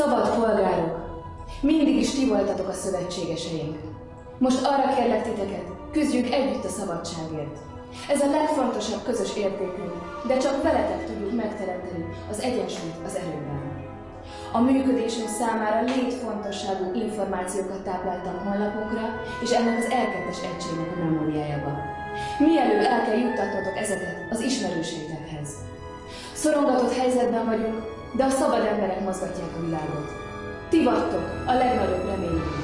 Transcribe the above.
Szabad polgárok! Mindig is ti voltatok a szövetségeseink. Most arra kérlek titeket, küzdjünk együtt a szabadságért. Ez a legfontosabb közös értékünk, de csak veletek tudjuk megteremteni az egyensúlyt az erőben. A működésünk számára létfontosságú információkat tápláltam honlapunkra, és ennek az R2-es egységnek a memóriájába. Mielőtt el kell juttatnotok ezeket az ismerőseitekhez. Szorongatott helyzetben vagyunk, de a szabad emberek mozgatják a világot. Ti vagytok a legnagyobb reményünk